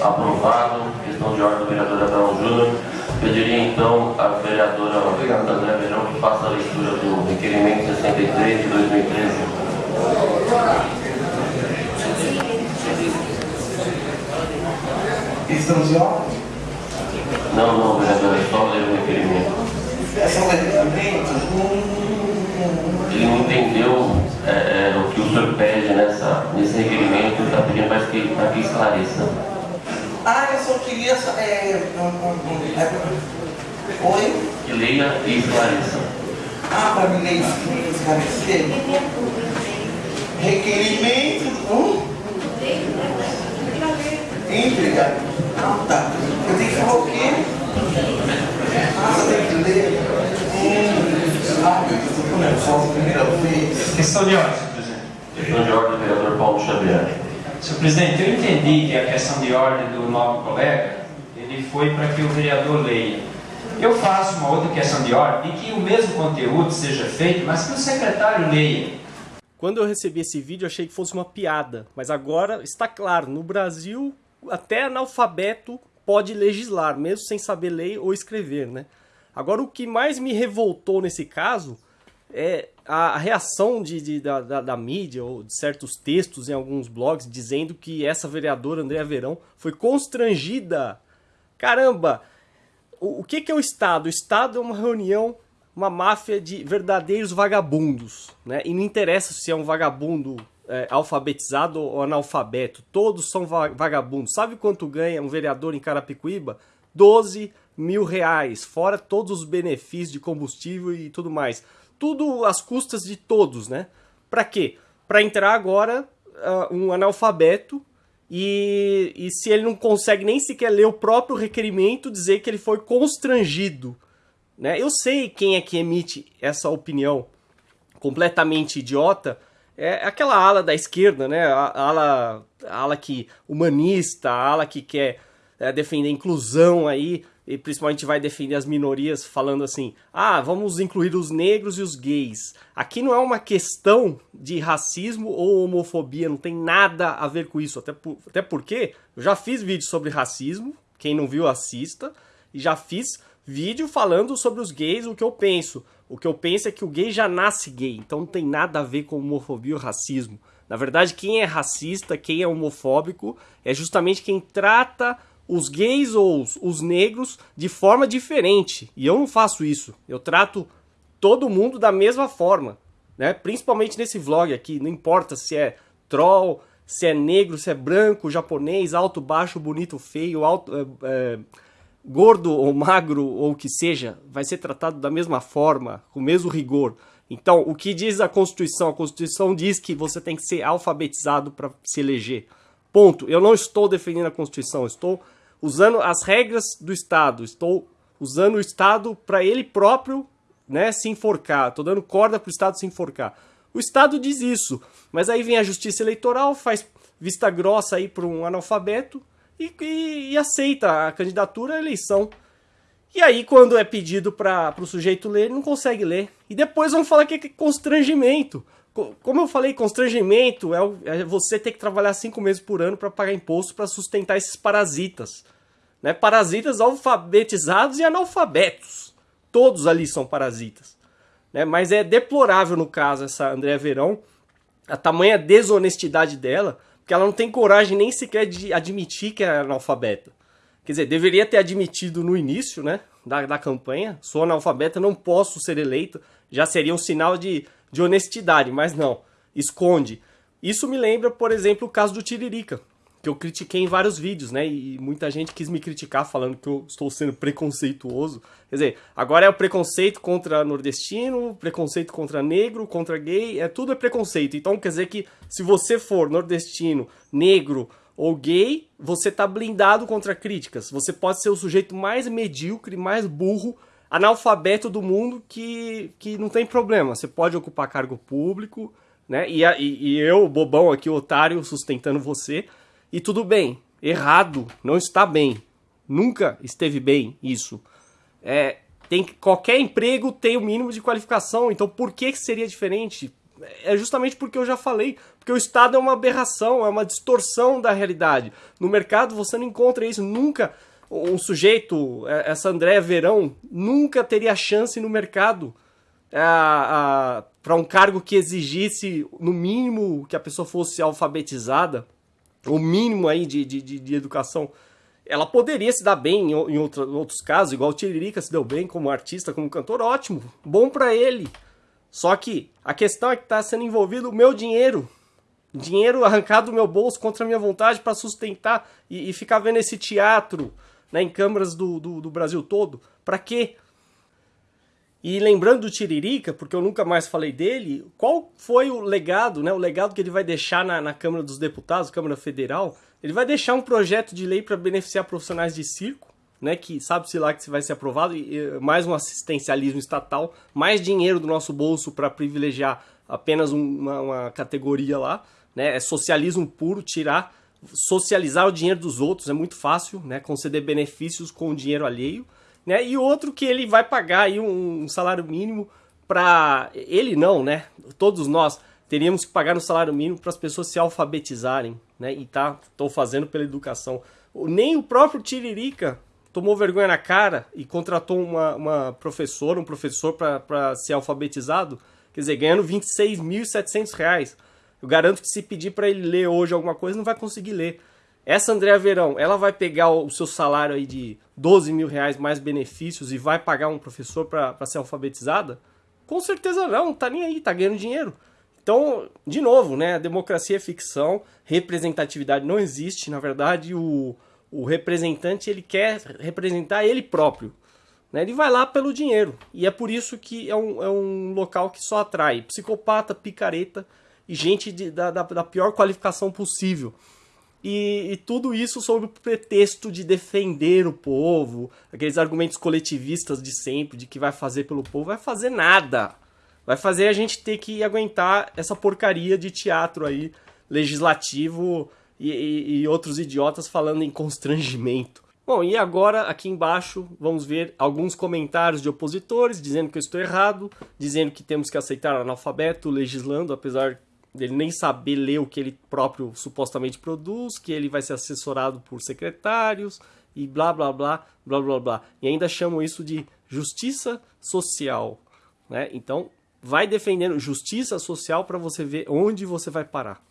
Aprovado. Questão de ordem do vereador Abraão Júnior. Pediria então a vereadora André Verão que faça a leitura do requerimento 63 de 2013. Estamos em ordem? Não, não, vereador, é só ler o requerimento. É só levantamento? Ele não entendeu é, é, o que o senhor pede nessa, nesse requerimento, está pedindo mais que, para que esclareça. Ah, eu só queria... É, um, um, é, oi? Que leia e esclareça. Ah, para me ler e esclarecer. Requerimento... Hum? Entrega. Ah, tá. Eu tenho que falar o quê? Ah, você tem que ler. Hum. Ah, meu Deus, eu tô nervosa, primeira vez. Questão de ordem, presidente. Questão de ordem do vereador Paulo Xavier. Senhor presidente, eu entendi que a questão de ordem do novo colega, ele foi para que o vereador leia. Eu faço uma outra questão de ordem de que o mesmo conteúdo seja feito, mas que o secretário leia. Quando eu recebi esse vídeo, achei que fosse uma piada, mas agora está claro, no Brasil, até analfabeto pode legislar, mesmo sem saber ler ou escrever, né? Agora, o que mais me revoltou nesse caso é a reação de, de- da, da- da mídia ou de certos textos em alguns blogs dizendo que essa vereadora, Andréa Verão, foi constrangida. Caramba! O, o que, que é o Estado? O Estado é uma reunião, uma máfia de verdadeiros vagabundos, né? E não interessa se é um vagabundo é, alfabetizado ou analfabeto, todos são va- vagabundos. Sabe quanto ganha um vereador em Carapicuíba? 12 mil reais, fora todos os benefícios de combustível e tudo mais. Tudo às custas de todos, né? Pra quê? Pra entrar agora ah, um analfabeto e, e se ele não consegue nem sequer ler o próprio requerimento, dizer que ele foi constrangido. Né? Eu sei quem é que emite essa opinião completamente idiota. É aquela ala da esquerda, né? A ala, a ala que humanista, a ala que quer é, defender a inclusão aí, e principalmente vai defender as minorias falando assim: ah, vamos incluir os negros e os gays. Aqui não é uma questão de racismo ou homofobia, não tem nada a ver com isso. Até, por- até porque eu já fiz vídeo sobre racismo, quem não viu, assista, e já fiz vídeo falando sobre os gays, o que eu penso. O que eu penso é que o gay já nasce gay, então não tem nada a ver com homofobia ou racismo. Na verdade, quem é racista, quem é homofóbico, é justamente quem trata os gays ou os, os negros de forma diferente. E eu não faço isso. Eu trato todo mundo da mesma forma, né? Principalmente nesse vlog aqui, não importa se é troll, se é negro, se é branco, japonês, alto, baixo, bonito, feio, alto, é, é, gordo ou magro ou o que seja, vai ser tratado da mesma forma, com o mesmo rigor. Então, o que diz a Constituição? A Constituição diz que você tem que ser alfabetizado para se eleger. Ponto. Eu não estou defendendo a Constituição, estou usando as regras do Estado, estou usando o Estado para ele próprio né, se enforcar. Estou dando corda para o Estado se enforcar. O Estado diz isso, mas aí vem a Justiça Eleitoral, faz vista grossa aí para um analfabeto e, e- e aceita a candidatura à eleição. E aí, quando é pedido para o sujeito ler, ele não consegue ler. E depois vão falar que é constrangimento. Co- Como eu falei, constrangimento é, é você ter que trabalhar cinco meses por ano para pagar imposto para sustentar esses parasitas. Né? Parasitas alfabetizados e analfabetos. Todos ali são parasitas. Né? Mas é deplorável no caso essa Andréa Verão, a tamanha desonestidade dela, porque ela não tem coragem nem sequer de admitir que é analfabeta. Quer dizer, deveria ter admitido no início, né, da, da campanha, sou analfabeta, não posso ser eleito, já seria um sinal de, de honestidade, mas não, esconde. Isso me lembra, por exemplo, o caso do Tiririca, que eu critiquei em vários vídeos, né, e muita gente quis me criticar falando que eu estou sendo preconceituoso. Quer dizer, agora é o preconceito contra nordestino, preconceito contra negro, contra gay, é tudo é preconceito. Então quer dizer que se você for nordestino, negro ou gay, você tá blindado contra críticas. Você pode ser o sujeito mais medíocre, mais burro, analfabeto do mundo que, que não tem problema. Você pode ocupar cargo público, né? E, e, e eu, bobão aqui, otário, sustentando você. E tudo bem. Errado. Não está bem. Nunca esteve bem isso. É, tem que- qualquer emprego tem o mínimo de qualificação. Então por que seria diferente? é justamente porque eu já falei, porque o Estado é uma aberração, é uma distorção da realidade. No mercado você não encontra isso, nunca um sujeito, é, essa Andréa Verão, nunca teria chance no mercado é, para um cargo que exigisse, no mínimo, que a pessoa fosse alfabetizada, o mínimo aí de, de, de, de educação. Ela poderia se dar bem em, em outros casos, igual o Tiririca se deu bem como artista, como cantor, ótimo, bom para ele. Só que a questão é que está sendo envolvido o meu dinheiro. Dinheiro arrancado do meu bolso contra a minha vontade para sustentar e, e, ficar vendo esse teatro né, em câmaras do, do, do Brasil todo. Para quê? E lembrando do Tiririca, porque eu nunca mais falei dele, qual foi o legado, né? O legado que ele vai deixar na, na Câmara dos Deputados, Câmara Federal? Ele vai deixar um projeto de lei para beneficiar profissionais de circo, né? Que sabe-se lá que vai ser aprovado, e, mais um assistencialismo estatal, mais dinheiro do nosso bolso para privilegiar apenas uma, uma categoria lá, né? É socialismo puro, tirar, socializar o dinheiro dos outros, é muito fácil, né? Conceder benefícios com o dinheiro alheio né? E outro que ele vai pagar aí um, um salário mínimo para ele não, né? Todos nós teríamos que pagar um salário mínimo para as pessoas se alfabetizarem, né? E tá, tô fazendo pela educação. Nem o próprio Tiririca tomou vergonha na cara e contratou uma, uma professora, um professor para ser alfabetizado, quer dizer, ganhando 26.700 reais. Eu garanto que se pedir para ele ler hoje alguma coisa, não vai conseguir ler. Essa Andréa Verão, ela vai pegar o seu salário aí de 12 mil reais mais benefícios e vai pagar um professor para ser alfabetizada? Com certeza não, tá nem aí, tá ganhando dinheiro. Então, de novo, né, democracia é ficção, representatividade não existe, na verdade o, o representante ele quer representar ele próprio. Né? Ele vai lá pelo dinheiro. E é por isso que é um, é um local que só atrai psicopata, picareta e gente de, da, da, da pior qualificação possível. E, e, tudo isso sob o pretexto de defender o povo, aqueles argumentos coletivistas de sempre, de que vai fazer pelo povo, vai fazer nada. Vai fazer a gente ter que aguentar essa porcaria de teatro aí, legislativo e, e, e outros idiotas falando em constrangimento. Bom, e agora aqui embaixo vamos ver alguns comentários de opositores dizendo que eu estou errado, dizendo que temos que aceitar analfabeto legislando, apesar dele nem saber ler o que ele próprio supostamente produz, que ele vai ser assessorado por secretários e blá blá blá blá blá blá. E ainda chamam isso de justiça social, né? Então, vai defendendo justiça social para você ver onde você vai parar.